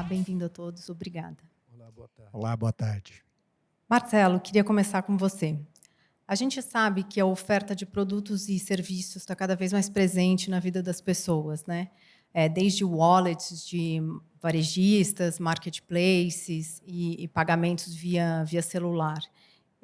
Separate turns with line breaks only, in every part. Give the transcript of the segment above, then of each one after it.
Olá, bem-vindo a todos, obrigada.
Olá, boa tarde.
Olá, boa tarde.
Marcelo, queria começar com você. A gente sabe que a oferta de produtos e serviços está cada vez mais presente na vida das pessoas, né? É, desde wallets de varejistas, marketplaces e, e pagamentos via, via celular.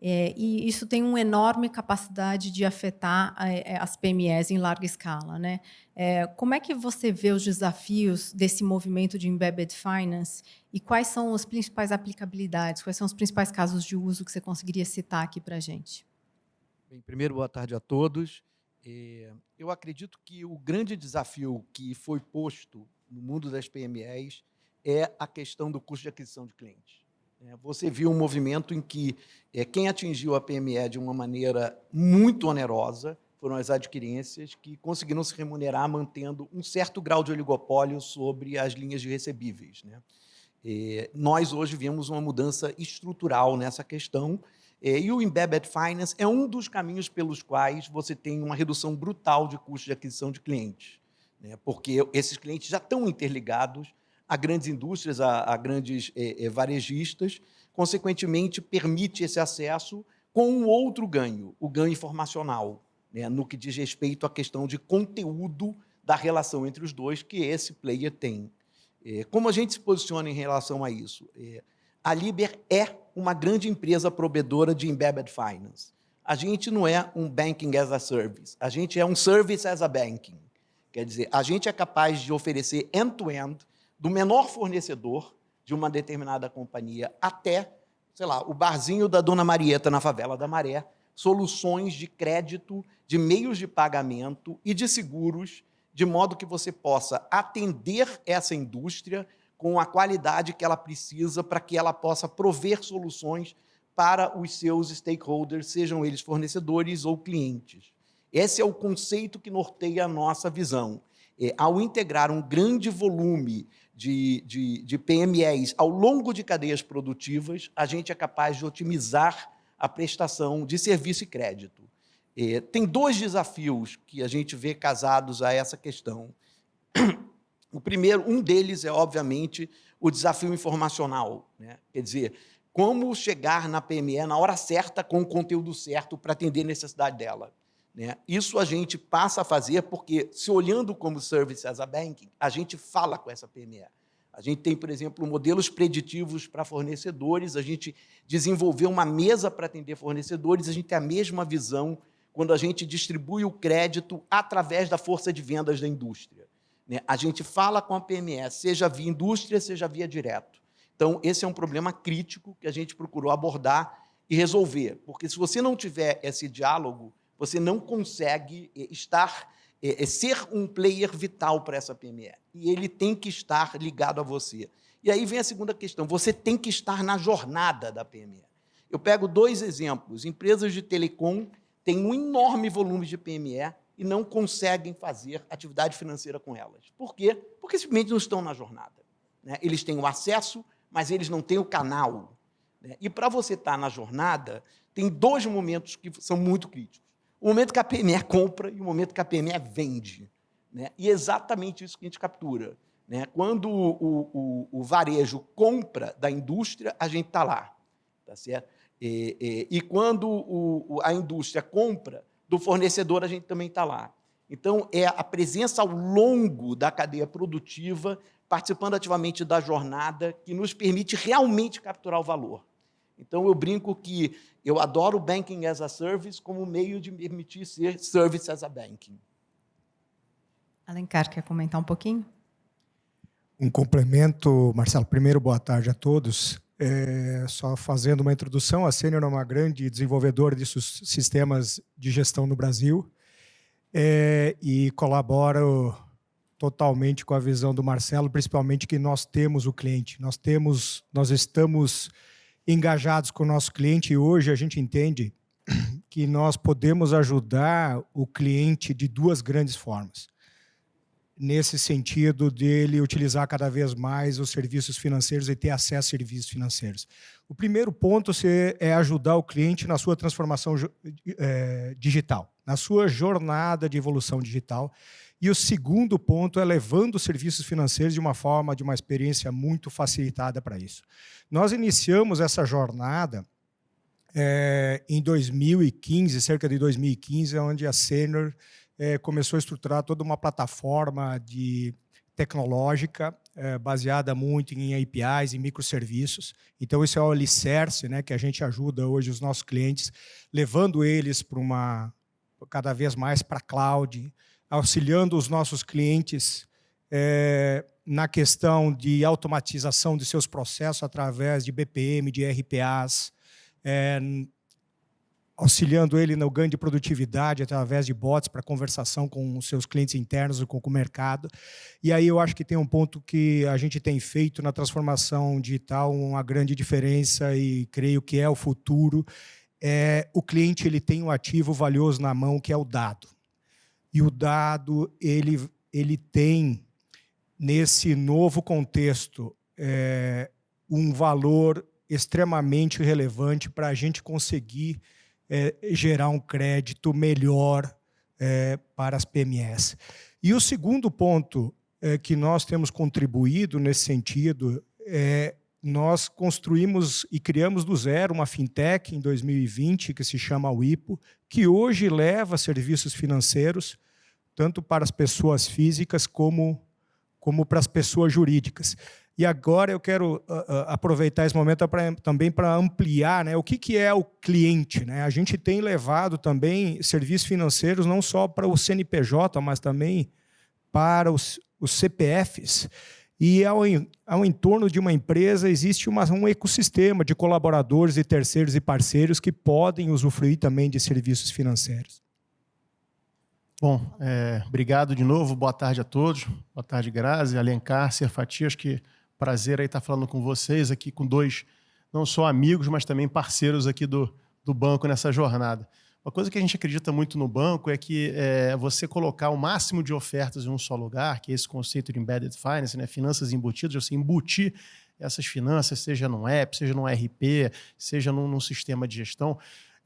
É, e isso tem uma enorme capacidade de afetar é, as PMEs em larga escala. Né? É, como é que você vê os desafios desse movimento de embedded finance e quais são as principais aplicabilidades, quais são os principais casos de uso que você conseguiria citar aqui para a gente?
Bem, primeiro, boa tarde a todos. É, eu acredito que o grande desafio que foi posto no mundo das PMEs é a questão do custo de aquisição de clientes. É, você viu um movimento em que é, quem atingiu a PME de uma maneira muito onerosa foram as adquirências que conseguiram se remunerar mantendo um certo grau de oligopólio sobre as linhas de recebíveis. Né? É, nós hoje vimos uma mudança estrutural nessa questão e o Embedded Finance é um dos caminhos pelos quais você tem uma redução brutal de custo de aquisição de clientes, né? porque esses clientes já estão interligados a grandes indústrias, a, a grandes é, é, varejistas, consequentemente, permite esse acesso com um outro ganho, o ganho informacional, né, no que diz respeito à questão de conteúdo da relação entre os dois que esse player tem. É, como a gente se posiciona em relação a isso? É, a Liber é uma grande empresa provedora de embedded finance. A gente não é um banking as a service, a gente é um service as a banking. Quer dizer, a gente é capaz de oferecer end-to-end -end do menor fornecedor de uma determinada companhia até, sei lá, o barzinho da Dona Marieta na favela da Maré, soluções de crédito, de meios de pagamento e de seguros, de modo que você possa atender essa indústria com a qualidade que ela precisa para que ela possa prover soluções para os seus stakeholders, sejam eles fornecedores ou clientes. Esse é o conceito que norteia a nossa visão. É, ao integrar um grande volume de, de, de PMEs ao longo de cadeias produtivas, a gente é capaz de otimizar a prestação de serviço e crédito. É, tem dois desafios que a gente vê casados a essa questão. O primeiro, um deles é, obviamente, o desafio informacional. Né? Quer dizer, como chegar na PME na hora certa, com o conteúdo certo, para atender a necessidade dela. Né? Isso a gente passa a fazer porque, se olhando como Service as a Banking, a gente fala com essa PME. A gente tem, por exemplo, modelos preditivos para fornecedores, a gente desenvolveu uma mesa para atender fornecedores, a gente tem a mesma visão quando a gente distribui o crédito através da força de vendas da indústria. Né? A gente fala com a PME, seja via indústria, seja via direto. Então, esse é um problema crítico que a gente procurou abordar e resolver, porque se você não tiver esse diálogo, você não consegue eh, estar, é, ser um player vital para essa PME. E ele tem que estar ligado a você. E aí vem a segunda questão, você tem que estar na jornada da PME. Eu pego dois exemplos. Empresas de telecom têm um enorme volume de PME e não conseguem fazer atividade financeira com elas. Por quê? Porque simplesmente não estão na jornada. Né? Eles têm o acesso, mas eles não têm o canal. Né? E para você estar na jornada, tem dois momentos que são muito críticos o momento que a PME compra e o momento que a PME vende. Né? E é exatamente isso que a gente captura. Né? Quando o, o, o varejo compra da indústria, a gente está lá. Tá certo? E, e, e quando o, a indústria compra do fornecedor, a gente também está lá. Então, é a presença ao longo da cadeia produtiva, participando ativamente da jornada, que nos permite realmente capturar o valor. Então, eu brinco que eu adoro Banking as a Service como meio de permitir ser Service as a Banking.
Alencar, quer comentar um pouquinho?
Um complemento, Marcelo. Primeiro, boa tarde a todos. É, só fazendo uma introdução, a Sênior é uma grande desenvolvedora de sistemas de gestão no Brasil é, e colaboro totalmente com a visão do Marcelo, principalmente que nós temos o cliente, nós temos, nós estamos engajados com o nosso cliente e hoje a gente entende que nós podemos ajudar o cliente de duas grandes formas. Nesse sentido dele utilizar cada vez mais os serviços financeiros e ter acesso a serviços financeiros. O primeiro ponto é ajudar o cliente na sua transformação é, digital, na sua jornada de evolução digital. E o segundo ponto é levando os serviços financeiros de uma forma, de uma experiência muito facilitada para isso. Nós iniciamos essa jornada é, em 2015, cerca de 2015, onde a Senior é, começou a estruturar toda uma plataforma de tecnológica é, baseada muito em APIs e microserviços. Então, isso é o alicerce né, que a gente ajuda hoje os nossos clientes, levando eles para uma cada vez mais para cloud, auxiliando os nossos clientes é, na questão de automatização de seus processos através de BPM, de RPAs, é, auxiliando ele no ganho de produtividade através de bots para conversação com os seus clientes internos e com o mercado. E aí eu acho que tem um ponto que a gente tem feito na transformação digital uma grande diferença e creio que é o futuro. É, o cliente ele tem um ativo valioso na mão que é o dado. E o dado ele, ele tem, nesse novo contexto, é, um valor extremamente relevante para a gente conseguir é, gerar um crédito melhor é, para as PMS. E o segundo ponto é, que nós temos contribuído nesse sentido é nós construímos e criamos do zero uma fintech em 2020 que se chama WIPO, que hoje leva serviços financeiros tanto para as pessoas físicas como, como para as pessoas jurídicas. E agora eu quero uh, aproveitar esse momento pra, também para ampliar né, o que, que é o cliente. Né? A gente tem levado também serviços financeiros não só para o CNPJ, mas também para os, os CPFs. E ao, ao entorno de uma empresa existe uma, um ecossistema de colaboradores e terceiros e parceiros que podem usufruir também de serviços financeiros.
Bom, é, obrigado de novo, boa tarde a todos. Boa tarde, Grazi, Alencar, Serfati, acho que Prazer aí estar falando com vocês aqui, com dois, não só amigos, mas também parceiros aqui do, do banco nessa jornada. Uma coisa que a gente acredita muito no banco é que é, você colocar o máximo de ofertas em um só lugar, que é esse conceito de embedded finance, né, finanças embutidas, você embutir essas finanças, seja num app, seja num RP, seja num, num sistema de gestão,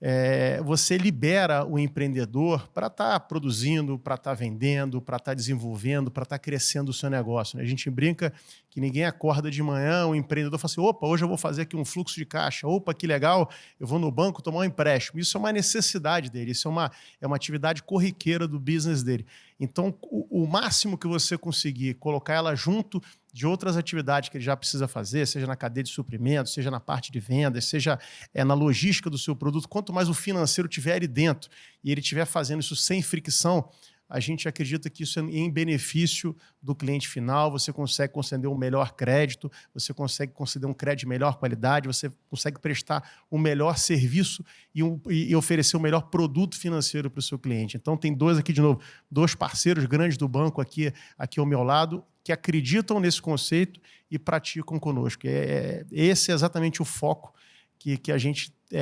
é, você libera o empreendedor para estar tá produzindo, para estar tá vendendo, para estar tá desenvolvendo, para estar tá crescendo o seu negócio. Né? A gente brinca que ninguém acorda de manhã, o empreendedor fala assim, opa, hoje eu vou fazer aqui um fluxo de caixa, opa, que legal, eu vou no banco tomar um empréstimo. Isso é uma necessidade dele, isso é uma, é uma atividade corriqueira do business dele. Então, o, o máximo que você conseguir colocar ela junto de outras atividades que ele já precisa fazer, seja na cadeia de suprimentos, seja na parte de vendas, seja é, na logística do seu produto, quanto mais o financeiro tiver ali dentro e ele estiver fazendo isso sem fricção, a gente acredita que isso é em benefício do cliente final, você consegue conceder um melhor crédito, você consegue conceder um crédito de melhor qualidade, você consegue prestar um melhor serviço e, um, e oferecer o um melhor produto financeiro para o seu cliente. Então, tem dois aqui, de novo, dois parceiros grandes do banco aqui, aqui ao meu lado, que acreditam nesse conceito e praticam conosco. É, é esse é exatamente o foco que, que a gente é,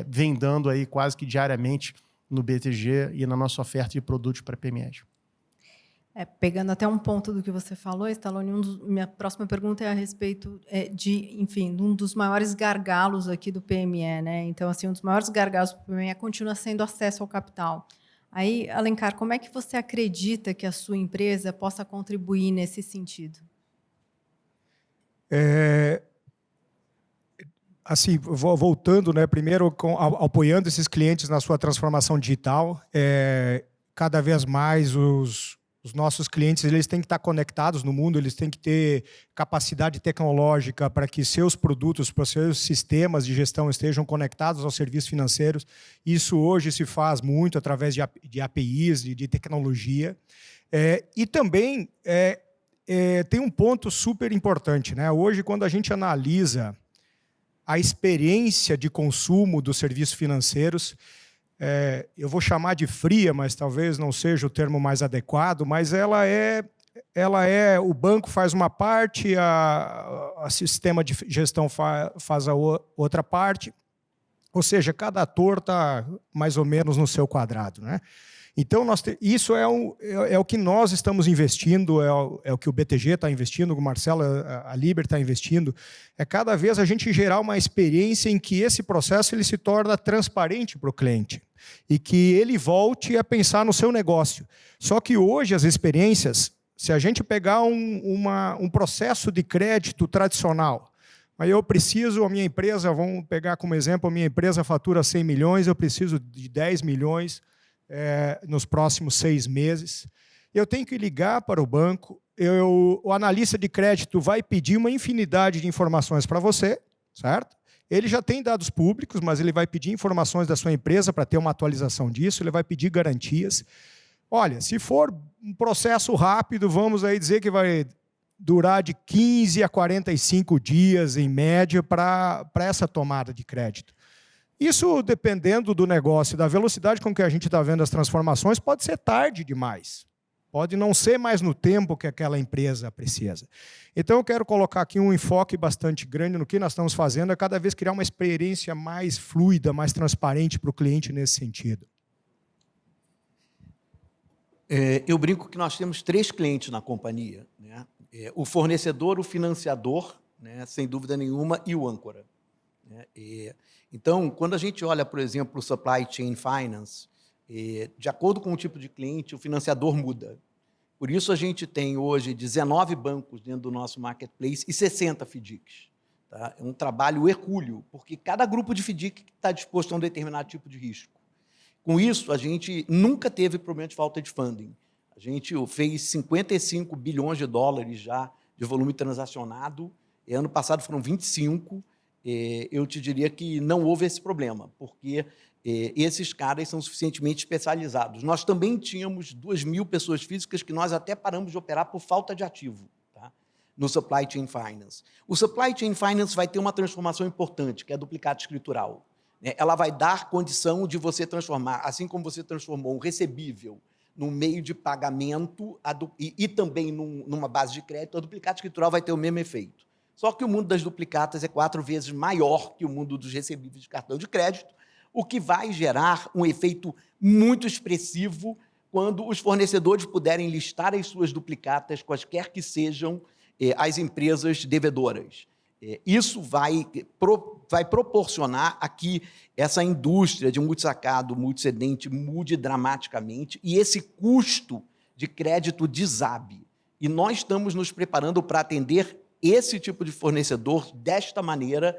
é, vem dando aí quase que diariamente no BTG e na nossa oferta de produtos para PMEs.
É, pegando até um ponto do que você falou, Stallone, um dos, minha próxima pergunta é a respeito é, de, enfim, de um dos maiores gargalos aqui do PME, né? Então, assim, um dos maiores gargalos do PME continua sendo acesso ao capital. Aí, Alencar, como é que você acredita que a sua empresa possa contribuir nesse sentido?
É, assim, voltando, né, primeiro com, apoiando esses clientes na sua transformação digital, é, cada vez mais os, os nossos clientes eles têm que estar conectados no mundo, eles têm que ter capacidade tecnológica para que seus produtos, para seus sistemas de gestão estejam conectados aos serviços financeiros. Isso hoje se faz muito através de, APIs, de tecnologia. É, e também é, é, tem um ponto super importante. Né? Hoje, quando a gente analisa a experiência de consumo dos serviços financeiros. É, eu vou chamar de fria, mas talvez não seja o termo mais adequado, mas ela é, ela é o banco faz uma parte, a, a sistema de gestão fa, faz a o, outra parte, ou seja, cada ator está mais ou menos no seu quadrado. Né? Então, nós te, isso é, um, é, é, o que nós estamos investindo, é o, é o que o BTG está investindo, o Marcelo, a, a Liber está investindo. É cada vez a gente gerar uma experiência em que esse processo ele se torna transparente para o cliente. e que ele volte a pensar no seu negócio. Só que hoje as experiências, se a gente pegar um, uma, um processo de crédito tradicional, Aí eu preciso, a minha empresa, vamos pegar como exemplo, a minha empresa fatura 100 milhões, eu preciso de 10 milhões é, nos próximos seis meses. Eu tenho que ligar para o banco, eu, o analista de crédito vai pedir uma infinidade de informações para você, certo? Ele já tem dados públicos, mas ele vai pedir informações da sua empresa para ter uma atualização disso, ele vai pedir garantias. Olha, se for um processo rápido, vamos aí dizer que vai durar de 15 a 45 dias, em média, para essa tomada de crédito. Isso, dependendo do negócio e da velocidade com que a gente está vendo as transformações, pode ser tarde demais. Pode não ser mais no tempo que aquela empresa precisa. Então, eu quero colocar aqui um enfoque bastante grande no que nós estamos fazendo, é cada vez criar uma experiência mais fluida, mais transparente para o cliente nesse sentido.
É, eu brinco que nós temos três clientes na companhia. Né? É, o fornecedor, o financiador, né, sem dúvida nenhuma, e o âncora. Né? E, então, quando a gente olha, por exemplo, o supply chain finance, e, de acordo com o tipo de cliente, o financiador muda. Por isso, a gente tem hoje 19 bancos dentro do nosso marketplace e 60 FDICs. Tá? É um trabalho hercúleo, porque cada grupo de FDIC está disposto a um determinado tipo de risco. Com isso, a gente nunca teve problema de falta de funding. A gente fez 55 bilhões de dólares já de volume transacionado, e ano passado foram 25. Eu te diria que não houve esse problema, porque esses caras são suficientemente especializados. Nós também tínhamos 2 mil pessoas físicas que nós até paramos de operar por falta de ativo tá? no Supply Chain Finance. O Supply Chain Finance vai ter uma transformação importante, que é a duplicata escritural. Né? Ela vai dar condição de você transformar, assim como você transformou um recebível num meio de pagamento e, também num, numa base de crédito, a duplicata escritural vai ter o mesmo efeito. Só que o mundo das duplicatas é quatro vezes maior que o mundo dos recebíveis de cartão de crédito, o que vai gerar um efeito muito expressivo quando os fornecedores puderem listar as suas duplicatas, quaisquer que sejam eh, as empresas devedoras. Eh, isso vai, pro, vai proporcionar a que essa indústria de multisacado, multicedente mude dramaticamente e esse custo de crédito desabe. E nós estamos nos preparando para atender esse tipo de fornecedor desta maneira,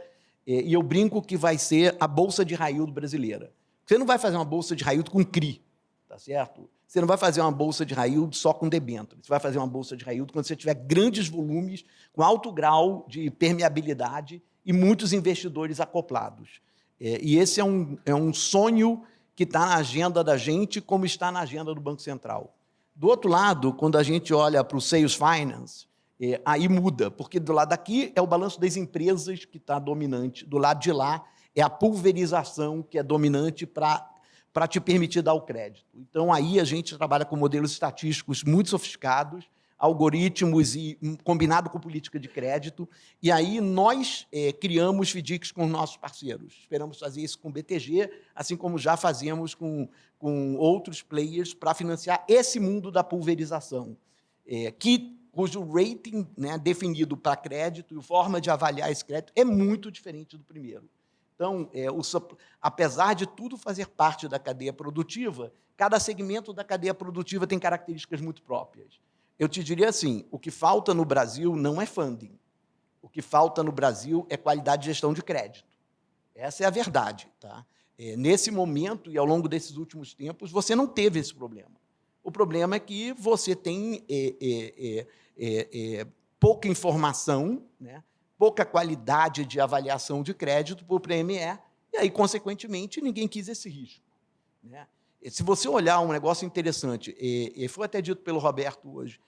eh, e eu brinco que vai ser a bolsa de raio brasileira. Você não vai fazer uma bolsa de raio com CRI, tá certo? Você não vai fazer uma bolsa de raio só com debênture. Você vai fazer uma bolsa de raio quando você tiver grandes volumes, com alto grau de permeabilidade e muitos investidores acoplados. É, e esse é um, é um sonho que está na agenda da gente, como está na agenda do Banco Central. Do outro lado, quando a gente olha para o Sales Finance, é, aí muda, porque do lado daqui é o balanço das empresas que está dominante, do lado de lá é a pulverização que é dominante para te permitir dar o crédito. Então, aí a gente trabalha com modelos estatísticos muito sofisticados, algoritmos e hum, combinado com política de crédito. E aí nós é, criamos FDICs com nossos parceiros. Esperamos fazer isso com o BTG, assim como já fazemos com, com outros players para financiar esse mundo da pulverização, é, que, cujo rating né, definido para crédito e forma de avaliar esse crédito é muito diferente do primeiro. Então, é, o, apesar de tudo fazer parte da cadeia produtiva, cada segmento da cadeia produtiva tem características muito próprias. Eu te diria assim, o que falta no Brasil não é funding. O que falta no Brasil é qualidade de gestão de crédito. Essa é a verdade. Tá? É, nesse momento e ao longo desses últimos tempos, você não teve esse problema. O problema é que você tem é, é, é, é pouca informação, né? pouca qualidade de avaliação de crédito para o PME, e aí, consequentemente, ninguém quis esse risco. Né? Se você olhar um negócio interessante, e, foi até dito pelo Roberto hoje,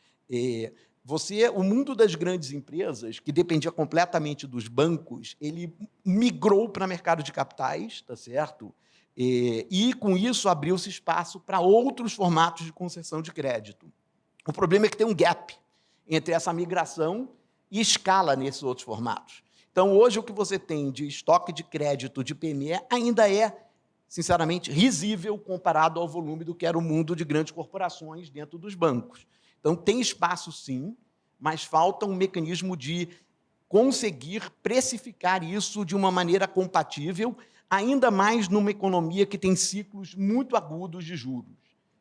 você, o mundo das grandes empresas, que dependia completamente dos bancos, ele migrou para o mercado de capitais, tá certo? E, e com isso abriu-se espaço para outros formatos de concessão de crédito. O problema é que tem um gap entre essa migração e escala nesses outros formatos. Então, hoje, o que você tem de estoque de crédito de PME ainda é sinceramente, risível comparado ao volume do que era o mundo de grandes corporações dentro dos bancos. Então, tem espaço, sim, mas falta um mecanismo de conseguir precificar isso de uma maneira compatível, ainda mais numa economia que tem ciclos muito agudos de juros.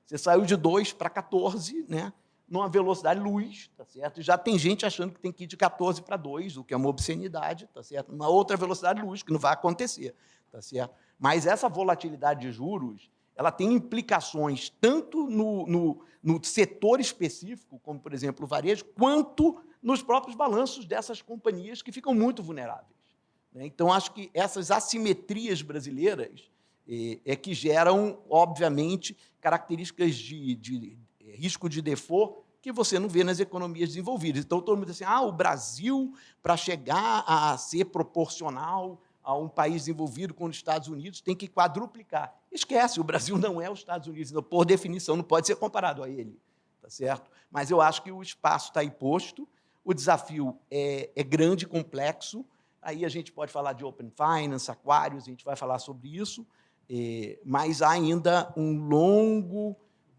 Você saiu de 2 para 14, né? Numa velocidade luz, tá certo? Já tem gente achando que tem que ir de 14 para 2, o que é uma obscenidade, tá certo? Uma outra velocidade luz, que não vai acontecer, tá certo? Mas essa volatilidade de juros, ela tem implicações tanto no, no, no setor específico, como, por exemplo, o varejo, quanto nos próprios balanços dessas companhias que ficam muito vulneráveis. Né? Então, acho que essas assimetrias brasileiras é, é que geram, obviamente, características de, de risco de default que você não vê nas economias desenvolvidas. Então, todo mundo diz assim, ah, o Brasil, para chegar a ser proporcional a um país desenvolvido com os Estados Unidos, tem que quadruplicar. Esquece, o Brasil não é os Estados Unidos, então, por definição, não pode ser comparado a ele. Tá certo? Mas eu acho que o espaço está aí posto, o desafio é, é grande complexo, aí a gente pode falar de Open Finance, Aquarius, a gente vai falar sobre isso, é, mas há ainda um longo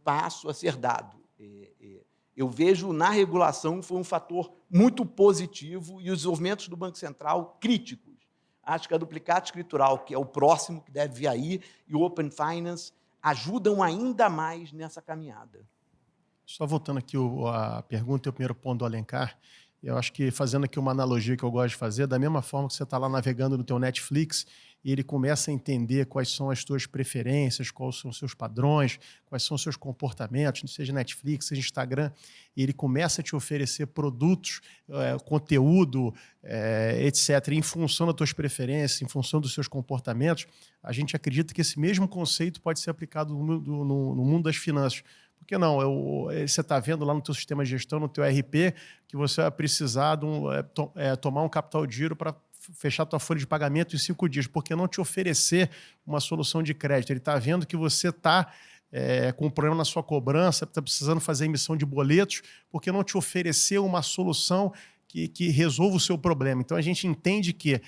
passo a ser dado. É, é, eu vejo na regulação foi um fator muito positivo e os desenvolvimentos do Banco Central críticos. Acho que a duplicata escritural, que é o próximo que deve vir aí, e o Open Finance ajudam ainda mais nessa caminhada.
Só voltando aqui a pergunta e o primeiro ponto do Alencar, eu acho que fazendo aqui uma analogia que eu gosto de fazer, da mesma forma que você está lá navegando no teu Netflix e ele começa a entender quais são as suas preferências, quais são os seus padrões, quais são os seus comportamentos, seja Netflix, seja Instagram, e ele começa a te oferecer produtos, é, conteúdo, é, etc., em função das suas preferências, em função dos seus comportamentos, a gente acredita que esse mesmo conceito pode ser aplicado no, no, no mundo das finanças. Por que não? Eu, eh, você está vendo lá no teu sistema de gestão, no teu RP, que você vai precisar de um, é, to, tomar um capital de giro para fechar tua folha de pagamento em cinco dias, porque não te oferecer uma solução de crédito. Ele está vendo que você está é, com um problema na sua cobrança, está precisando fazer emissão de boletos, porque não te oferecer uma solução que, que resolva o seu problema. Então a gente entende que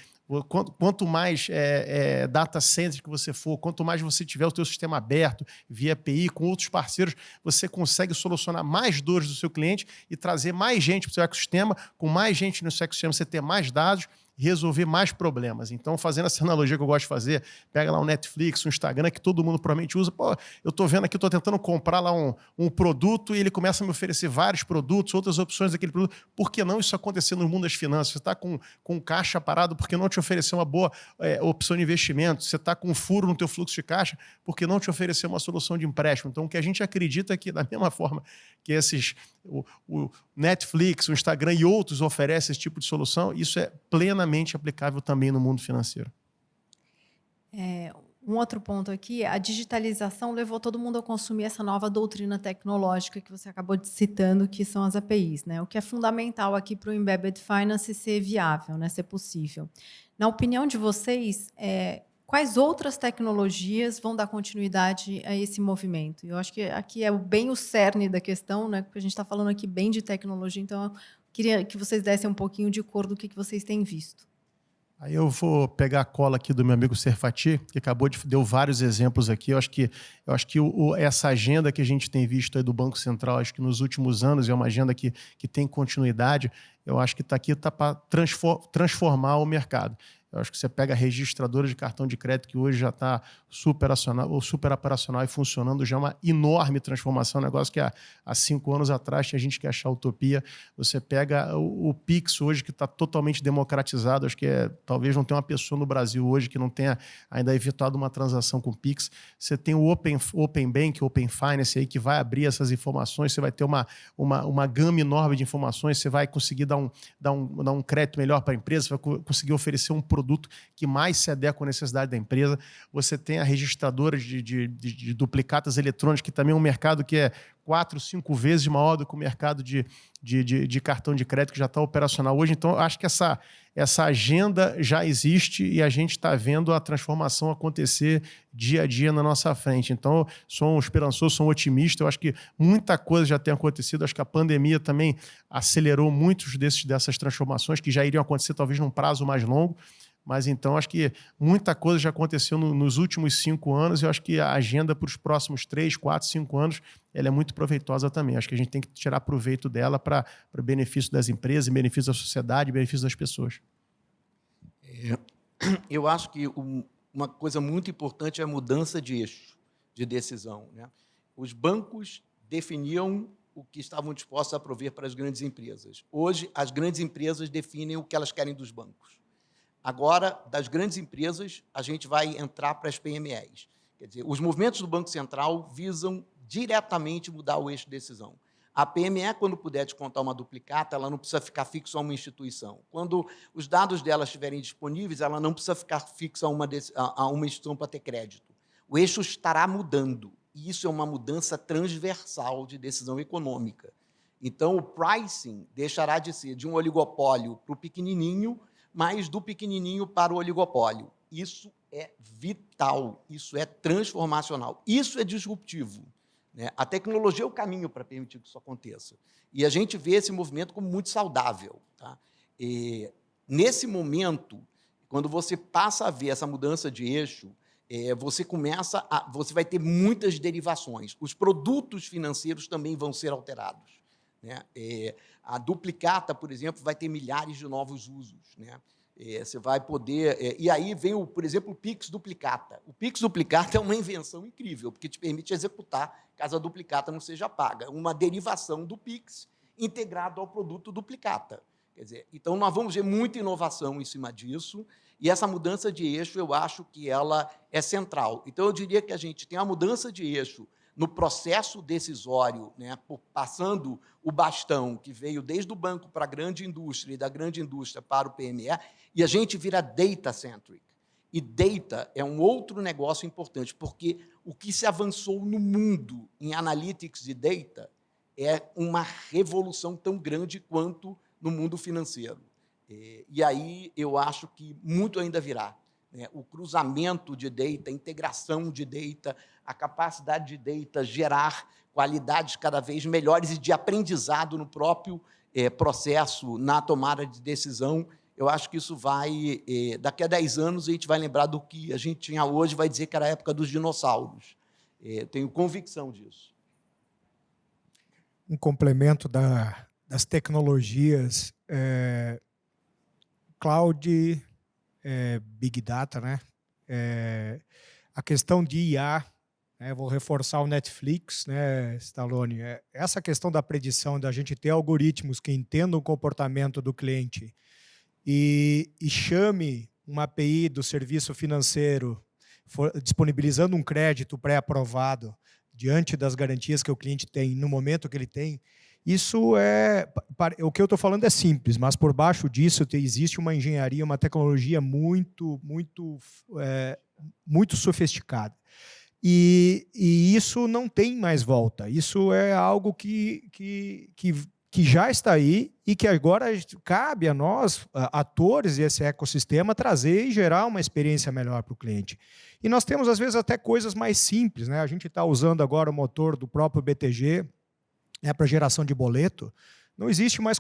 Quanto, quanto mais é, é, data center que você for, quanto mais você tiver o seu sistema aberto, via API, com outros parceiros, você consegue solucionar mais dores do seu cliente e trazer mais gente para o seu ecossistema. Com mais gente no seu ecossistema, você ter mais dados resolver mais problemas. Então, fazendo essa analogia que eu gosto de fazer, pega lá um Netflix, um Instagram, que todo mundo provavelmente usa. Pô, eu estou vendo aqui, estou tentando comprar lá um, um produto e ele começa a me oferecer vários produtos, outras opções daquele produto. Por que não isso acontecer no mundo das finanças? Você está com, com caixa parado, por que não te oferecer uma boa é, opção de investimento? Você está com um furo no teu fluxo de caixa, por que não te oferecer uma solução de empréstimo? Então, o que a gente acredita é que, da mesma forma que esses o, o Netflix, o Instagram e outros oferecem esse tipo de solução, isso é plenamente aplicável também no mundo financeiro.
É, um outro ponto aqui, a digitalização levou todo mundo a consumir essa nova doutrina tecnológica que você acabou de citando, que são as APIs, né? O que é fundamental aqui para o embedded finance ser viável, né? Ser possível. Na opinião de vocês, é, quais outras tecnologias vão dar continuidade a esse movimento? Eu acho que aqui é bem o cerne da questão, né? porque a gente está falando aqui bem de tecnologia, então queria que vocês dessem um pouquinho de cor do que, que vocês têm visto.
Aí eu vou pegar a cola aqui do meu amigo Serfati, que acabou de deu vários exemplos aqui. Eu acho que, eu acho que o, essa agenda que a gente tem visto do Banco Central, acho que nos últimos anos é uma agenda que, que tem continuidade. Eu acho que está aqui tá para transformar o mercado. Eu acho que você pega a registradora de cartão de crédito, que hoje já está super, ou super operacional e funcionando, já é uma enorme transformação, um negócio que há, há cinco anos atrás tinha gente que achar utopia. Você pega o, o Pix hoje, que está totalmente democratizado, acho que é, talvez não tenha uma pessoa no Brasil hoje que não tenha ainda evitado uma transação com Pix. Você tem o Open, Open Bank, Open Finance, aí, que vai abrir essas informações, você vai ter uma, uma, uma gama enorme de informações, você vai conseguir dar um, dar um, dar um crédito melhor para a empresa, você vai conseguir oferecer um produto produto que mais se adequa à necessidade da empresa. Você tem a registradora de, de, de, de duplicatas eletrônicas, que também é um mercado que é quatro, cinco vezes maior do que o mercado de, de, de, de cartão de crédito que já está operacional hoje. Então, acho que essa, essa agenda já existe e a gente está vendo a transformação acontecer dia a dia na nossa frente. Então, sou um esperançoso, sou um otimista. Eu acho que muita coisa já tem acontecido. Acho que a pandemia também acelerou muitos desses, dessas transformações que já iriam acontecer talvez num prazo mais longo. Mas então acho que muita coisa já aconteceu no, nos últimos cinco anos e eu acho que a agenda para os próximos três, quatro, cinco anos ela é muito proveitosa também. Acho que a gente tem que tirar proveito dela para benefício das empresas, benefício da sociedade, benefício das pessoas.
É, eu acho que o uma coisa muito importante é a mudança de eixo de decisão. Né? Os bancos definiam o que estavam dispostos a prover para as grandes empresas. Hoje, as grandes empresas definem o que elas querem dos bancos. Agora, das grandes empresas, a gente vai entrar para as PMEs. Quer dizer, os movimentos do Banco Central visam diretamente mudar o eixo de decisão. A PME, quando puder descontar uma duplicata, ela não precisa ficar fixa a uma instituição. Quando os dados dela estiverem disponíveis, ela não precisa ficar fixa a uma, a uma instituição para ter crédito. O eixo estará mudando, e isso é uma mudança transversal de decisão econômica. Então, o pricing deixará de ser de um oligopólio para o pequenininho, mas do pequenininho para o oligopólio. Isso é vital, isso é transformacional, isso é disruptivo. Né? A tecnologia é o caminho para permitir que isso aconteça. E a gente vê esse movimento como muito saudável. Tá? E, nesse momento, quando você passa a ver essa mudança de eixo, é, você começa a, você vai ter muitas derivações. Os produtos financeiros também vão ser alterados. Né? É, a duplicata, por exemplo, vai ter milhares de novos usos. Né? É, você vai poder... É, e aí vem, o, por exemplo, o Pix Duplicata. O Pix Duplicata é uma invenção incrível, porque te permite executar caso a duplicata não seja paga. Uma derivação do Pix integrado ao produto duplicata. Quer dizer, então, nós vamos ver muita inovação em cima disso, e essa mudança de eixo, eu acho que ela é central. Então, eu diria que a gente tem a mudança de eixo no processo decisório, né, passando o bastão que veio desde o banco para a grande indústria e da grande indústria para o PME, e a gente vira data-centric. E data é um outro negócio importante, porque o que se avançou no mundo em analytics e data é uma revolução tão grande quanto no mundo financeiro. É, e aí eu acho que muito ainda virá né, o cruzamento de data, a integração de data, a capacidade de data gerar qualidades cada vez melhores e de aprendizado no próprio é, processo, na tomada de decisão, eu acho que isso vai, é, daqui a 10 anos, a gente vai lembrar do que a gente tinha hoje, vai dizer que era a época dos dinossauros. É, tenho convicção disso.
Um complemento da, das tecnologias, cloud, é, Big Data, né? É, a questão de IA, né? vou reforçar o Netflix, né, Stallone, é, essa questão da predição, da gente ter algoritmos que entendam o comportamento do cliente e, e chame uma API do serviço financeiro for, disponibilizando um crédito pré-aprovado diante das garantias que o cliente tem no momento que ele tem, isso é... O que eu estou falando é simples, mas por baixo disso existe uma engenharia, uma tecnologia muito, muito, é, muito sofisticada. E, e, isso não tem mais volta. Isso é algo que, que, que, que já está aí e que agora cabe a nós, atores desse ecossistema, trazer e gerar uma experiência melhor para o cliente. E nós temos, às vezes, até coisas mais simples. Né? A gente está usando agora o motor do próprio BTG, né, para geração de boleto, não existe mais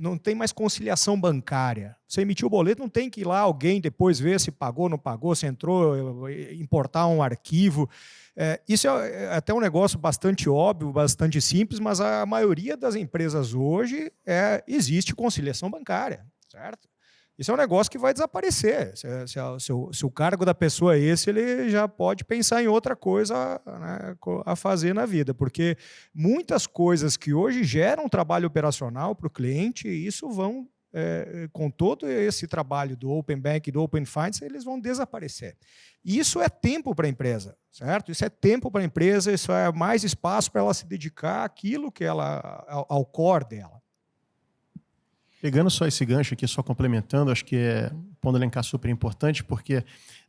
não tem mais conciliação bancária. Você emitiu o boleto, não tem que ir lá alguém depois ver se pagou, não pagou, se entrou, importar um arquivo. É, isso é, é até um negócio bastante óbvio, bastante simples, mas a maioria das empresas hoje é, existe conciliação bancária, certo? Isso é um negócio que vai desaparecer. Se, se, se, o, se, o, cargo da pessoa é esse, ele já pode pensar em outra coisa né, a fazer na vida, porque muitas coisas que hoje geram trabalho operacional para o cliente, isso vão, é, com todo esse trabalho do Open Bank, do Open Finance, eles vão desaparecer. Isso é tempo para a empresa, certo? Isso é tempo para a empresa, isso é mais espaço para ela se dedicar àquilo que ela, ao, ao core dela.
Pegando só esse gancho aqui, só complementando, acho que é um ponto elencar super importante, porque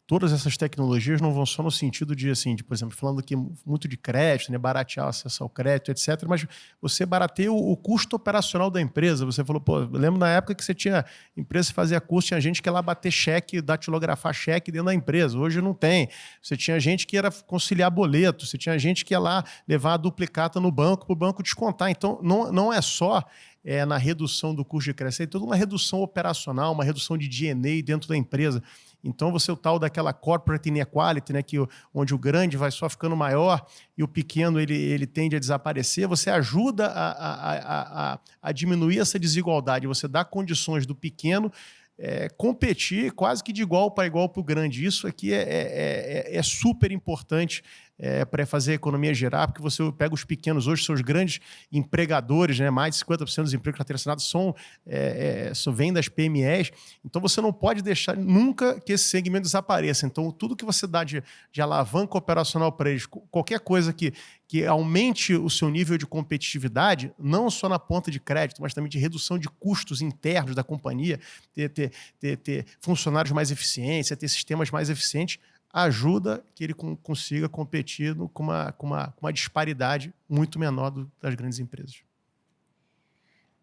todas essas tecnologias não vão só no sentido de, assim, de, por exemplo, falando aqui muito de crédito, né, baratear o acesso ao crédito, etc., mas você barateia o, o, custo operacional da empresa. Você falou, pô, eu lembro na época que você tinha empresa que fazia curso, tinha gente que ia lá bater cheque, datilografar cheque dentro da empresa. Hoje não tem. Você tinha gente que era conciliar boleto, você tinha gente que ia lá levar a duplicata no banco para o banco descontar. Então, não, não é só é, na redução do custo de crescer, é toda uma redução operacional, uma redução de DNA dentro da empresa. Então, você é o tal daquela corporate inequality, né, que, onde o grande vai só ficando maior e o pequeno ele, ele tende a desaparecer, você ajuda a, a, a, a diminuir essa desigualdade, você dá condições do pequeno é, competir quase que de igual para igual para o grande. Isso aqui é, é, é, é super importante é, para fazer a economia gerar, porque você pega os pequenos hoje, são os grandes empregadores, né? mais de 50% dos empregos patrocinados são, é, é, são, vêm das PMEs, então você não pode deixar nunca que esse segmento desapareça. Então, tudo que você dá de, de alavanca operacional para eles, qualquer coisa que, que aumente o seu nível de competitividade, não só na ponta de crédito, mas também de redução de custos internos da companhia, ter, ter, ter, ter funcionários mais eficientes, ter sistemas mais eficientes, ajuda que ele consiga competir no, com, uma, com, uma, com uma disparidade muito menor do, das grandes empresas.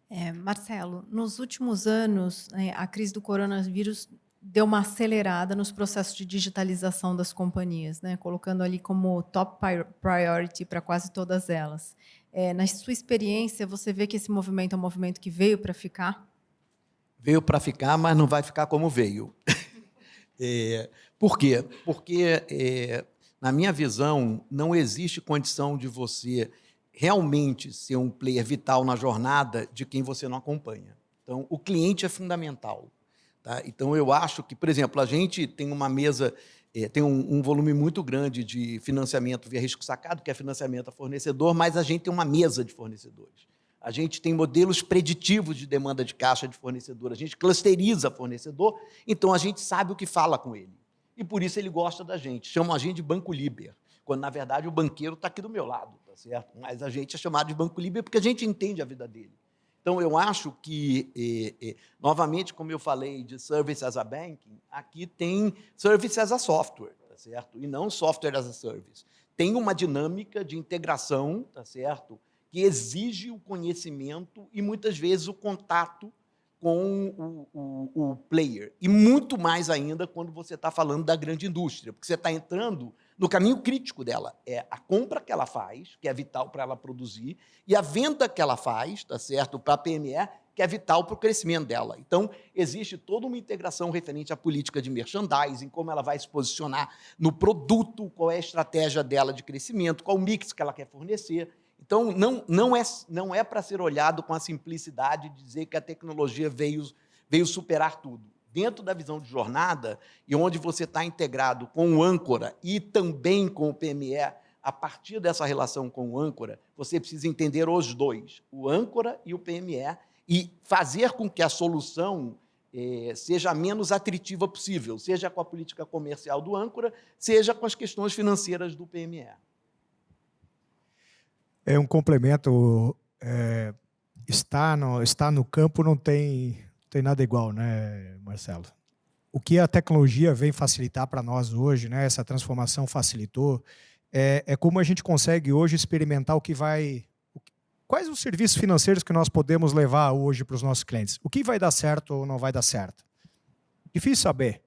É, Marcelo, nos últimos anos, né, a crise do coronavírus deu uma acelerada nos processos de digitalização das companhias, né, colocando ali como top priority para quase todas elas. É, na sua experiência, você vê que esse movimento é um movimento que veio para ficar?
Veio para ficar, mas não vai ficar como veio. é, por quê? Porque, é, na minha visão, não existe condição de você realmente ser um player vital na jornada de quem você não acompanha. Então, o cliente é fundamental. Tá? Então, eu acho que, por exemplo, a gente tem uma mesa, é, tem um, um, volume muito grande de financiamento via risco sacado, que é financiamento a fornecedor, mas a gente tem uma mesa de fornecedores. A gente tem modelos preditivos de demanda de caixa de fornecedor, a gente clusteriza fornecedor, então a gente sabe o que fala com ele e por isso ele gosta da gente. Chama a gente de Banco Liber, quando, na verdade, o banqueiro está aqui do meu lado, tá certo? Mas a gente é chamado de Banco Liber porque a gente entende a vida dele. Então, eu acho que, eh, eh, novamente, como eu falei de Service as a Banking, aqui tem Service as a Software, tá certo? E não Software as a Service. Tem uma dinâmica de integração, tá certo? Que exige o conhecimento e, muitas vezes, o contato com o, o, o, player. E muito mais ainda quando você está falando da grande indústria, porque você está entrando no caminho crítico dela. É a compra que ela faz, que é vital para ela produzir, e a venda que ela faz, tá certo, para a PME, que é vital para o crescimento dela. Então, existe toda uma integração referente à política de merchandising, como ela vai se posicionar no produto, qual é a estratégia dela de crescimento, qual o mix que ela quer fornecer. Então, não, não é, não é para ser olhado com a simplicidade de dizer que a tecnologia veio, veio superar tudo. Dentro da visão de jornada, e onde você está integrado com o âncora e também com o PME, a partir dessa relação com o âncora, você precisa entender os dois, o âncora e o PME, e fazer com que a solução eh, seja a menos atritiva possível, seja com a política comercial do âncora, seja com as questões financeiras do PME.
É um complemento. É, estar, no, estar no campo não tem, tem nada igual, né, Marcelo? O que a tecnologia vem facilitar para nós hoje, né, essa transformação facilitou, é, é como a gente consegue hoje experimentar o que vai. Quais os serviços financeiros que nós podemos levar hoje para os nossos clientes? O que vai dar certo ou não vai dar certo? Difícil saber,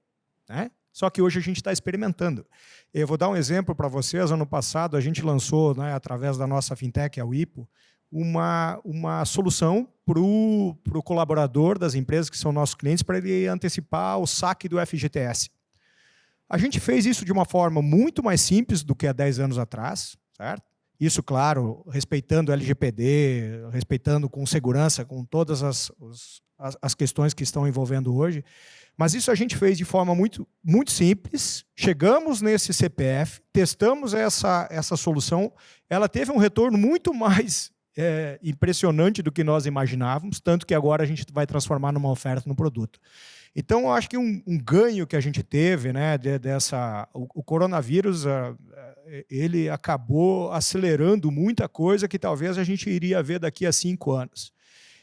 né? Só que hoje a gente está experimentando. Eu vou dar um exemplo para vocês. Ano passado, a gente lançou, né, através da nossa fintech, a WIPO, uma, uma solução para o colaborador das empresas que são nossos clientes para ele antecipar o saque do FGTS. A gente fez isso de uma forma muito mais simples do que há 10 anos atrás, certo? Isso, claro, respeitando o LGPD, respeitando com segurança, com todas as, as, as questões que estão envolvendo hoje. Mas isso a gente fez de forma muito, muito simples. Chegamos nesse CPF, testamos essa, essa solução. Ela teve um retorno muito mais é, impressionante do que nós imaginávamos, tanto que agora a gente vai transformar numa oferta no produto. Então, eu acho que um, um ganho que a gente teve, né, de, dessa, o, o coronavírus, a, ele acabou acelerando muita coisa que talvez a gente iria ver daqui a cinco anos.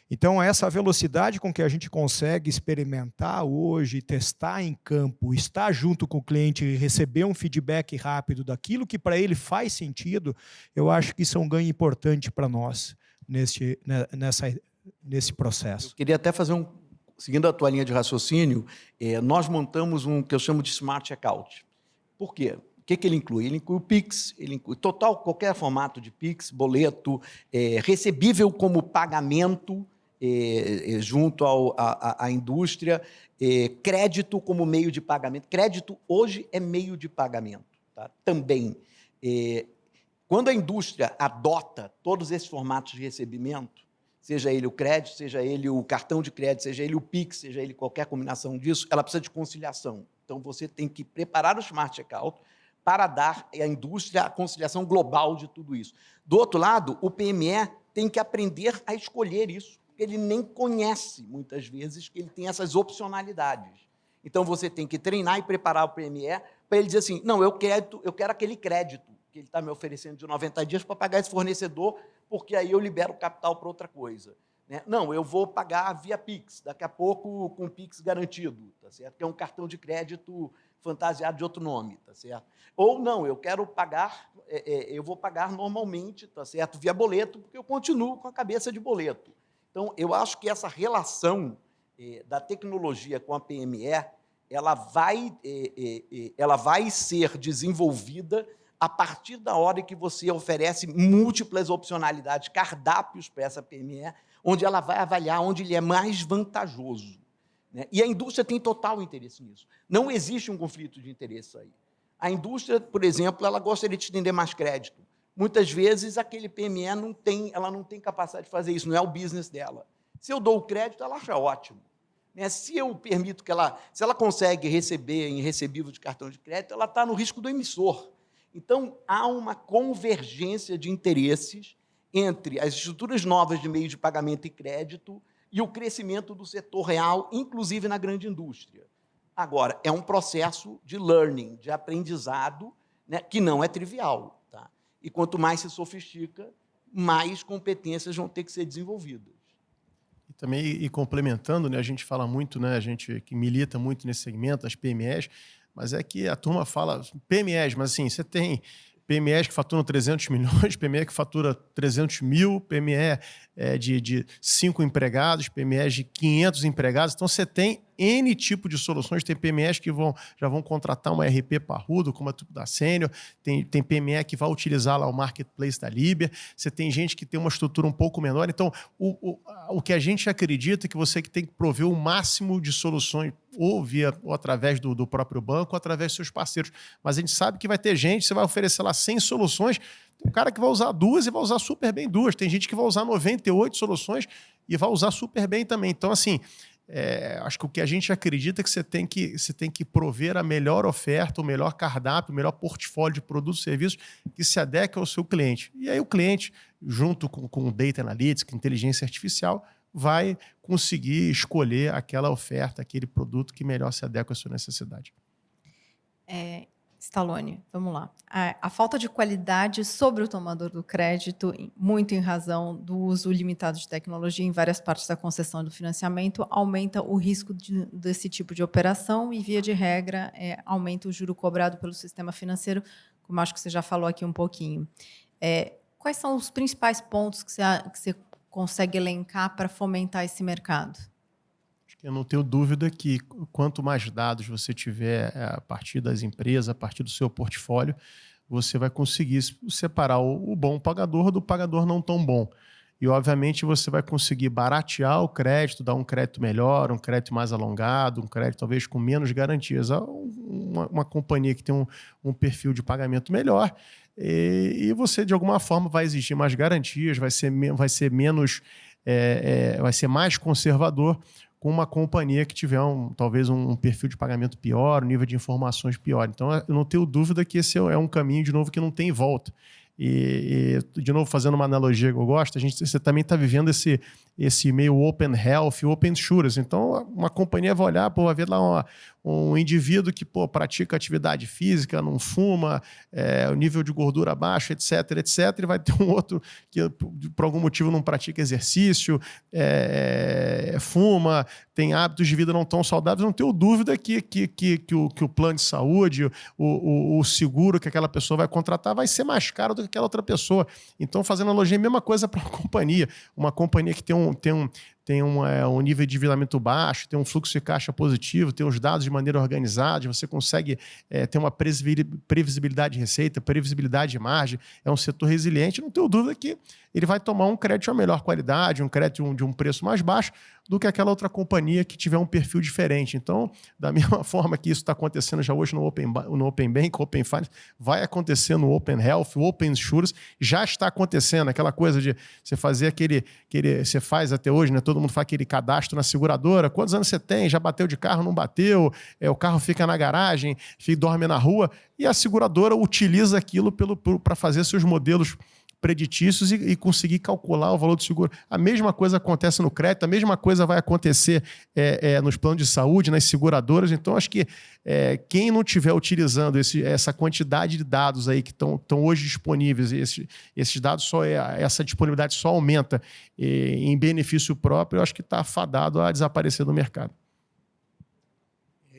Então, essa velocidade com que a gente consegue experimentar hoje, testar em campo, estar junto com o cliente e receber um feedback rápido daquilo que para ele faz sentido, eu acho que isso é um ganho importante para nós nesse, né, nessa, nesse processo.
Eu queria até fazer um, seguindo a tua linha de raciocínio, é, nós montamos um que eu chamo de Smart Checkout. Por quê? O que, que ele inclui? Ele inclui o Pix, ele inclui total, qualquer formato de Pix, boleto, é, recebível como pagamento, eh, junto ao, à, à indústria, eh, crédito como meio de pagamento. Crédito hoje é meio de pagamento tá? também. Eh, quando a indústria adota todos esses formatos de recebimento, seja ele o crédito, seja ele o cartão de crédito, seja ele o PIX, seja ele qualquer combinação disso, ela precisa de conciliação. Então, você tem que preparar o Smart Checkout para dar à indústria a conciliação global de tudo isso. Do outro lado, o PME tem que aprender a escolher isso, porque ele nem conhece, muitas vezes, que ele tem essas opcionalidades. Então, você tem que treinar e preparar o PME para ele dizer assim, não, eu quero, eu quero aquele crédito que ele está me oferecendo de 90 dias para pagar esse fornecedor, porque aí eu libero capital para outra coisa. Né? Não, eu vou pagar via Pix, daqui a pouco com Pix garantido, tá certo? que é um cartão de crédito fantasiado de outro nome, tá certo? Ou não, eu quero pagar, é, é, eu vou pagar normalmente, tá certo? Via boleto, porque eu continuo com a cabeça de boleto. Então, eu acho que essa relação é, da tecnologia com a PME, ela vai, é, é, é, ela vai ser desenvolvida a partir da hora que você oferece múltiplas opcionalidades, cardápios para essa PME, onde ela vai avaliar onde ele é mais vantajoso. Né? E a indústria tem total interesse nisso. Não existe um conflito de interesse aí. A indústria, por exemplo, ela gostaria de estender mais crédito. Muitas vezes, aquele PME não tem, ela não tem capacidade de fazer isso, não é o business dela. Se eu dou o crédito, ela acha ótimo. Né? Se eu permito que ela, se ela consegue receber em recebível de cartão de crédito, ela está no risco do emissor. Então, há uma convergência de interesses entre as estruturas novas de meio de pagamento e crédito e o crescimento do setor real, inclusive na grande indústria. Agora, é um processo de learning, de aprendizado, né, que não é trivial. E quanto mais se sofistica, mais competências vão ter que ser desenvolvidas.
E também, e complementando, né, a gente fala muito, né, a gente que milita muito nesse segmento, as PMEs, mas é que a turma fala PMEs, mas assim, você tem PMEs que faturam 300 milhões, PME que fatura 300 mil, PME é, de, de cinco empregados, PMEs de 500 empregados. Então, você tem N tipo de soluções. Tem PMEs que vão, já vão contratar uma RP parrudo, como a da Sênior. Tem, tem PME que vai utilizar lá o marketplace da Libia. Você tem gente que tem uma estrutura um pouco menor. Então, o, o, o que a gente acredita é que você que tem que prover o máximo de soluções ou via ou através do, do próprio banco ou através dos seus parceiros. Mas a gente sabe que vai ter gente, você vai oferecer lá 100 soluções, tem um cara que vai usar duas e vai usar super bem duas. Tem gente que vai usar 98 soluções e vai usar super bem também. Então, assim, é, acho que o que a gente acredita é que você tem que, você tem que prover a melhor oferta, o melhor cardápio, o melhor portfólio de produtos e serviços que se adeque ao seu cliente. E aí o cliente, junto com, com Data Analytics, inteligência artificial, vai conseguir escolher aquela oferta, aquele produto que melhor se adequa à sua necessidade.
É, Stallone, vamos lá. A, a, falta de qualidade sobre o tomador do crédito, muito em razão do uso limitado de tecnologia em várias partes da concessão do financiamento, aumenta o risco de, desse tipo de operação e, via de regra, é, aumenta o juro cobrado pelo sistema financeiro, como acho que você já falou aqui um pouquinho. É, quais são os principais pontos que você, que você consegue elencar para fomentar esse mercado?
Eu não tenho dúvida que quanto mais dados você tiver é, a partir das empresas, a partir do seu portfólio, você vai conseguir separar o bom pagador do pagador não tão bom. E, obviamente, você vai conseguir baratear o crédito, dar um crédito melhor, um crédito mais alongado, um crédito talvez com menos garantias. Uma, uma companhia que tem um, um, perfil de pagamento melhor e, e, você, de alguma forma, vai exigir mais garantias, vai ser, vai ser menos, é, é, vai ser mais conservador, com uma companhia que tiver um, talvez um perfil de pagamento pior, um nível de informações pior. Então, eu não tenho dúvida que esse é um caminho, de novo, que não tem volta. E, e, de novo, fazendo uma analogia que eu gosto, a gente, você também está vivendo esse, esse meio open health, open insurance. Então, uma companhia vai olhar, pô, vai ver lá uma, um indivíduo que pô, pratica atividade física, não fuma, é, o nível de gordura baixo, etc, etc, e vai ter um outro que por algum motivo não pratica exercício, é, é, fuma, tem hábitos de vida não tão saudáveis, não tenho dúvida que, que, que, que, o, que o plano de saúde, o, o, o seguro que aquela pessoa vai contratar vai ser mais caro do que aquela outra pessoa. Então, fazendo analogia, a mesma coisa para uma companhia. Uma companhia que tem um, tem um, tem um, é, um nível de endividamento baixo, tem um fluxo de caixa positivo, tem os dados de maneira organizada, você consegue é, ter uma previsibilidade de receita, previsibilidade de margem, é um setor resiliente, não tenho dúvida que ele vai tomar um crédito de melhor qualidade, um crédito de um preço mais baixo, do que aquela outra companhia que tiver um perfil diferente. Então, da mesma forma que isso está acontecendo já hoje no Open, no Open Bank, Open Finance, vai acontecer no Open Health, Open Insurance, já está acontecendo. Aquela coisa de você fazer aquele, aquele você faz até hoje, né? todo mundo faz aquele cadastro na seguradora. Quantos anos você tem? Já bateu de carro, não bateu? É, o carro fica na garagem, fica, dorme na rua. E a seguradora utiliza aquilo para fazer seus modelos preditícios e, e, conseguir calcular o valor do seguro. A mesma coisa acontece no crédito, a mesma coisa vai acontecer é, é, nos planos de saúde, nas seguradoras. Então, acho que é, quem não estiver utilizando esse, essa quantidade de dados aí que estão hoje disponíveis, esse, esses dados só é, essa disponibilidade só aumenta em benefício próprio, eu acho que está fadado a desaparecer do mercado.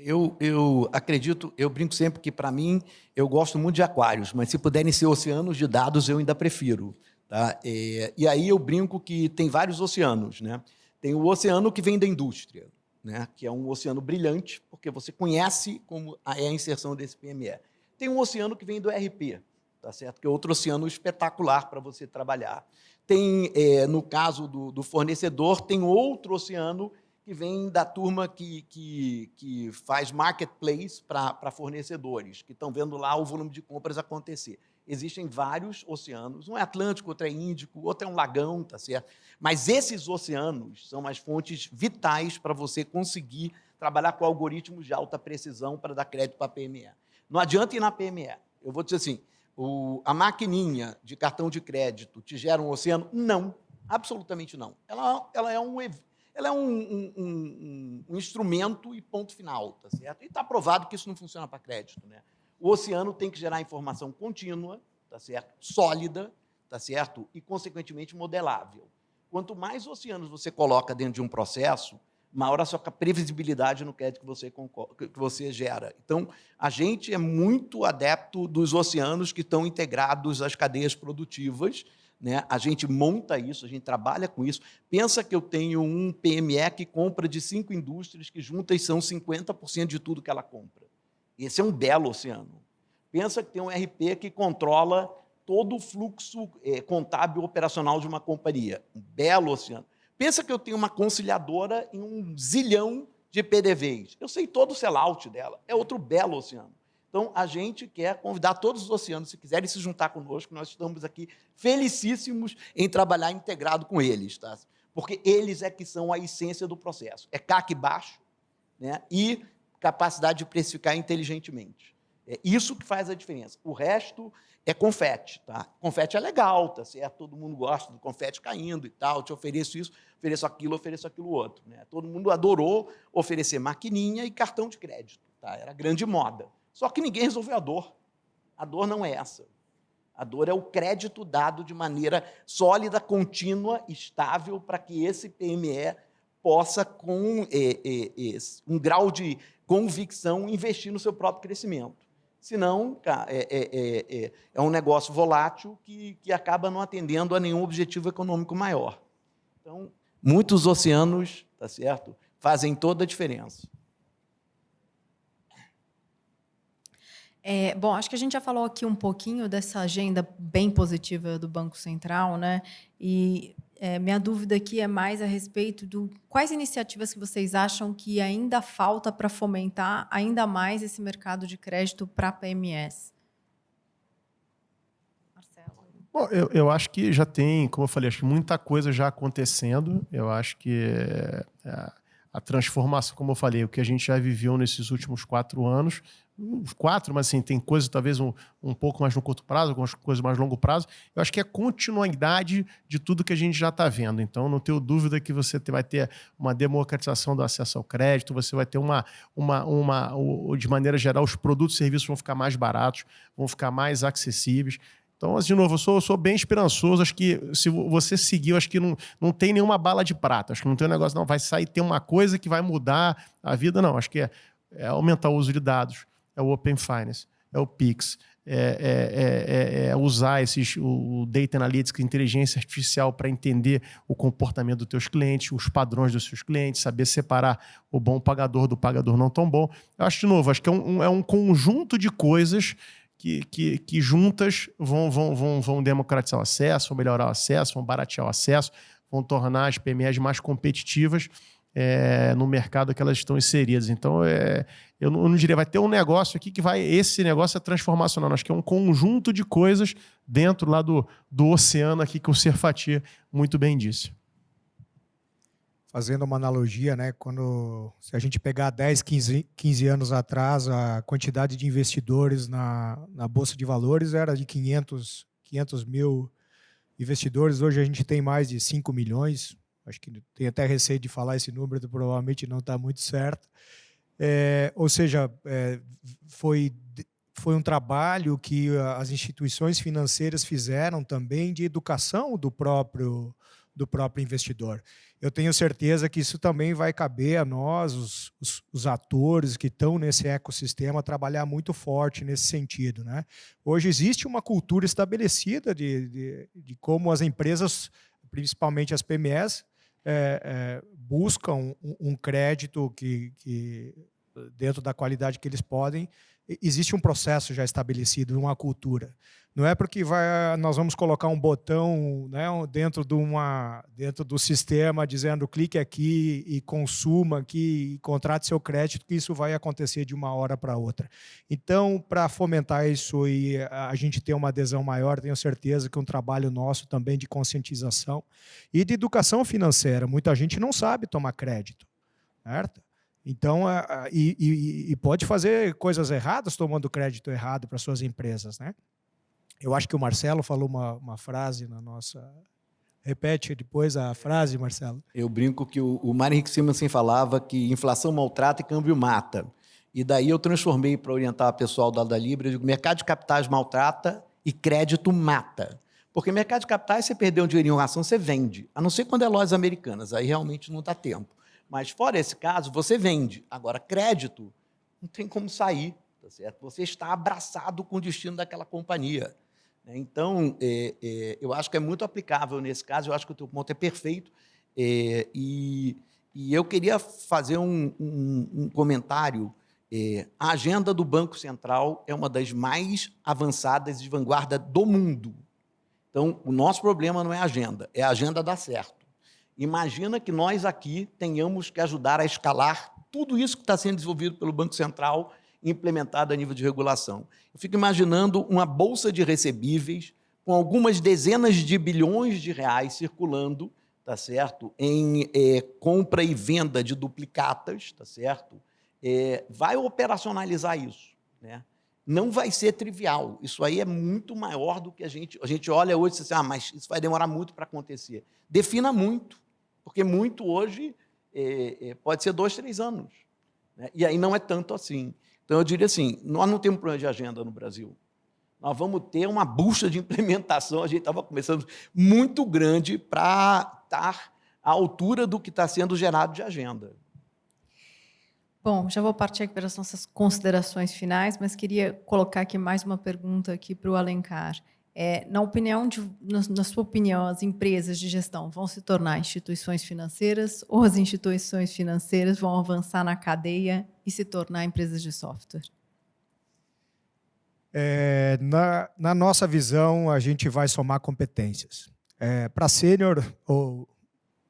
Eu, eu acredito, eu brinco sempre que, para mim, eu gosto muito de aquários, mas se puderem ser oceanos de dados, eu ainda prefiro. Tá? É, e aí eu brinco que tem vários oceanos. Né? Tem o oceano que vem da indústria, né? que é um oceano brilhante, porque você conhece como é a inserção desse PME. Tem um oceano que vem do RP, tá certo? que é outro oceano espetacular para você trabalhar. Tem, é, no caso do, do fornecedor, tem outro oceano que vem da turma que, que, que faz marketplace para fornecedores, que estão vendo lá o volume de compras acontecer. Existem vários oceanos, um é Atlântico, outro é Índico, outro é um lagão, tá certo? Mas esses oceanos são as fontes vitais para você conseguir trabalhar com algoritmos de alta precisão para dar crédito para a PME. Não adianta ir na PME. Eu vou dizer assim, o, a maquininha de cartão de crédito te gera um oceano? Não, absolutamente não. Ela, ela é um ela é um, um, um, um instrumento e ponto final, tá certo? E está provado que isso não funciona para crédito. Né? O oceano tem que gerar informação contínua, tá certo? sólida, tá certo? e, consequentemente, modelável. Quanto mais oceanos você coloca dentro de um processo, maior a sua previsibilidade no crédito que você, que você gera. Então, a gente é muito adepto dos oceanos que estão integrados às cadeias produtivas, né? A gente monta isso, a gente trabalha com isso. Pensa que eu tenho um PME que compra de cinco indústrias que juntas são 50% de tudo que ela compra. Esse é um belo oceano. Pensa que tem um RP que controla todo o fluxo é, contábil operacional de uma companhia. Um belo oceano. Pensa que eu tenho uma conciliadora em um zilhão de PDVs. Eu sei todo o sellout dela. É outro belo oceano. Então, a gente quer convidar todos os oceanos, se quiserem se juntar conosco, nós estamos aqui felicíssimos em trabalhar integrado com eles, tá? porque eles é que são a essência do processo. É CAC baixo né? e capacidade de precificar inteligentemente. É isso que faz a diferença. O resto é confete. Tá? Confete é legal, tá certo? todo mundo gosta do confete caindo e tal, te ofereço isso, ofereço aquilo, ofereço aquilo outro. Né? Todo mundo adorou oferecer maquininha e cartão de crédito. Tá? Era grande moda. Só que ninguém resolveu a dor. A dor não é essa. A dor é o crédito dado de maneira sólida, contínua, estável, para que esse PME possa, com é, é, é, um grau de convicção, investir no seu próprio crescimento. Senão, é, é, é, é, um negócio volátil que, que acaba não atendendo a nenhum objetivo econômico maior. Então, muitos oceanos, tá certo, fazem toda a diferença.
É, bom, acho que a gente já falou aqui um pouquinho dessa agenda bem positiva do Banco Central, né? E é, minha dúvida aqui é mais a respeito do quais iniciativas que vocês acham que ainda falta para fomentar ainda mais esse mercado de crédito para PMS.
Bom, eu, eu acho que já tem, como eu falei, acho muita coisa já acontecendo. Eu acho que é, a transformação, como eu falei, o que a gente já viveu nesses últimos quatro anos, quatro, mas assim, tem coisas talvez um, um pouco mais no curto prazo, algumas coisas mais longo prazo. Eu acho que é continuidade de tudo que a gente já está vendo. Então, não tenho dúvida que você vai ter uma democratização do acesso ao crédito, você vai ter uma, uma, uma, de maneira geral, os produtos e serviços vão ficar mais baratos, vão ficar mais acessíveis. Então, de novo, eu sou, eu sou bem esperançoso. Acho que se você seguir, acho que não, não tem nenhuma bala de prata. Acho que não tem um negócio, não, vai sair, tem uma coisa que vai mudar a vida, não. Acho que é, é aumentar o uso de dados, é o Open Finance, é o Pix, é, é, é, é usar esses, o Data Analytics, inteligência artificial, para entender o comportamento dos teus clientes, os padrões dos seus clientes, saber separar o bom pagador do pagador não tão bom. Eu acho, de novo, acho que é um, é um conjunto de coisas que, que, que juntas vão, vão, vão, vão democratizar o acesso, vão melhorar o acesso, vão baratear o acesso, vão tornar as PMEs mais competitivas é, no mercado que elas estão inseridas. Então, é, eu, não, eu não diria, vai ter um negócio aqui que vai. Esse negócio é transformacional. Acho que é um conjunto de coisas dentro lá do, do oceano aqui que o Serfatia muito bem disse.
Fazendo uma analogia, né, quando se a gente pegar 10, 15, 15 anos atrás, a quantidade de investidores na, na Bolsa de Valores era de 500, 500 mil investidores. Hoje a gente tem mais de 5 milhões, acho que tem até receio de falar esse número, provavelmente não está muito certo. É, ou seja, é, foi, foi um trabalho que as instituições financeiras fizeram também de educação do próprio, do próprio investidor. Eu tenho certeza que isso também vai caber a nós, os, os, os atores que estão nesse ecossistema, trabalhar muito forte nesse sentido. Né? Hoje existe uma cultura estabelecida de, de, de como as empresas, principalmente as PMEs, é, é, buscam um, um crédito que, que, dentro da qualidade que eles podem, existe um processo já estabelecido, uma cultura. Não é porque vai, nós vamos colocar um botão né, dentro, de uma, dentro do sistema dizendo clique aqui e consuma aqui e contrate seu crédito que isso vai acontecer de uma hora para outra. Então, para fomentar isso e a gente ter uma adesão maior, tenho certeza que um trabalho nosso também de conscientização e de educação financeira. Muita gente não sabe tomar crédito, certo? Então, e, e, e pode fazer coisas erradas tomando crédito errado para suas empresas, né? Eu acho que o Marcelo falou uma, uma frase na nossa. Repete depois a frase, Marcelo.
Eu brinco que o, o Mário Henrique Simonsen falava que inflação maltrata e câmbio mata. E daí eu transformei para orientar o pessoal da Alda Libre, eu digo, mercado de capitais maltrata e crédito mata. Porque mercado de capitais, você perdeu um dinheirinho em ação, você vende. A não ser quando é lojas americanas, aí realmente não dá tempo. Mas fora esse caso, você vende. Agora, crédito, não tem como sair, tá certo? Você está abraçado com o destino daquela companhia. Né? Então, é, é, eu acho que é muito aplicável nesse caso, eu acho que o teu ponto é perfeito. É, e, e, eu queria fazer um, um, um comentário. É, a agenda do Banco Central é uma das mais avançadas de vanguarda do mundo. Então, o nosso problema não é a agenda, é a agenda dar certo. Imagina que nós aqui tenhamos que ajudar a escalar tudo isso que está sendo desenvolvido pelo Banco Central implementada a nível de regulação. Eu fico imaginando uma bolsa de recebíveis com algumas dezenas de bilhões de reais circulando, tá certo, em é, compra e venda de duplicatas, tá certo, é, vai operacionalizar isso, né? Não vai ser trivial. Isso aí é muito maior do que a gente. A gente olha hoje e diz assim, ah, mas isso vai demorar muito para acontecer. Defina muito, porque muito hoje é, é, pode ser dois, três anos. Né? E aí não é tanto assim. Então, eu diria assim, nós não temos problema de agenda no Brasil. Nós vamos ter uma bucha de implementação, a gente estava começando, muito grande para estar à altura do que está sendo gerado de agenda.
Bom, já vou partir aqui para as nossas considerações finais, mas queria colocar aqui mais uma pergunta aqui para o Alencar. É, na opinião de, na, na, sua opinião, as empresas de gestão vão se tornar instituições financeiras ou as instituições financeiras vão avançar na cadeia e se tornar empresas de software?
É, na, na, nossa visão, a gente vai somar competências. É, Para sênior,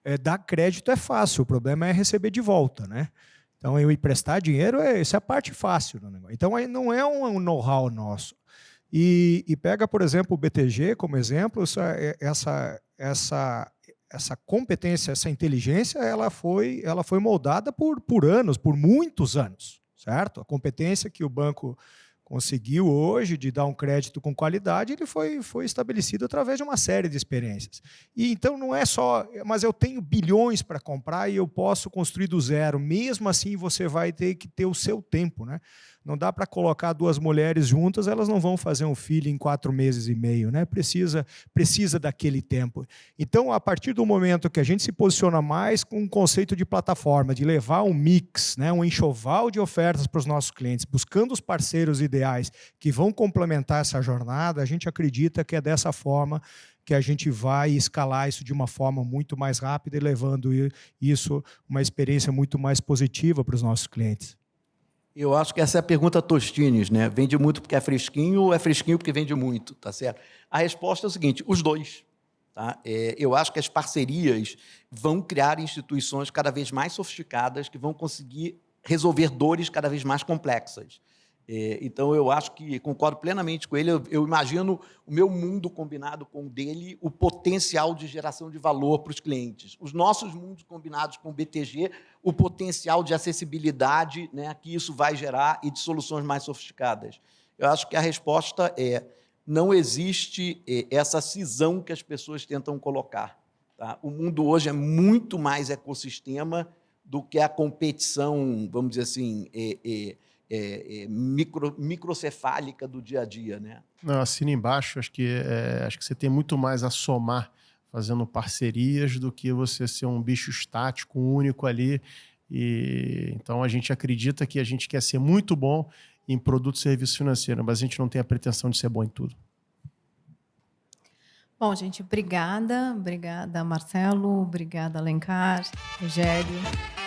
é, dar crédito é fácil, o problema é receber de volta, né? Então, eu emprestar dinheiro, é, essa é a parte fácil. Então, aí não é um know-how nosso. E, e, pega, por exemplo, o BTG como exemplo, essa, essa, essa, essa competência, essa inteligência, ela foi, ela foi moldada por, por anos, por muitos anos, certo? A competência que o banco conseguiu hoje de dar um crédito com qualidade, ele foi, foi estabelecido através de uma série de experiências. E então não é só, mas eu tenho bilhões para comprar e eu posso construir do zero. Mesmo assim, você vai ter que ter o seu tempo, né? Não dá para colocar duas mulheres juntas, elas não vão fazer um filho em quatro meses e meio, né? Precisa, precisa daquele tempo. Então, a partir do momento que a gente se posiciona mais com um conceito de plataforma, de levar um mix, né? um enxoval de ofertas para os nossos clientes, buscando os parceiros ideais que vão complementar essa jornada, a gente acredita que é dessa forma que a gente vai escalar isso de uma forma muito mais rápida e levando isso uma experiência muito mais positiva para os nossos clientes.
Eu acho que essa é a pergunta Tostines, né? Vende muito porque é fresquinho ou é fresquinho porque vende muito, tá certo? A resposta é o seguinte, os dois, Tá? É, eu acho que as parcerias vão criar instituições cada vez mais sofisticadas que vão conseguir resolver dores cada vez mais complexas. É, então, eu acho que concordo plenamente com ele. Eu, eu, imagino o meu mundo combinado com o dele, o potencial de geração de valor para os clientes. Os nossos mundos combinados com o BTG, o potencial de acessibilidade né, que isso vai gerar e de soluções mais sofisticadas. Eu acho que a resposta é não existe é, essa cisão que as pessoas tentam colocar. Tá? O mundo hoje é muito mais ecossistema do que a competição, vamos dizer assim, é, é, é, é, micro, microcefálica do dia a dia, né?
Não, assina embaixo, acho que, é, acho que você tem muito mais a somar fazendo parcerias do que você ser um bicho estático, único ali. E, então a gente acredita que a gente quer ser muito bom em produto e serviço financeiro, mas a gente não tem a pretensão de ser bom em tudo.
Bom, gente, obrigada. Obrigada, Marcelo. Obrigada, Alencar, Rogério.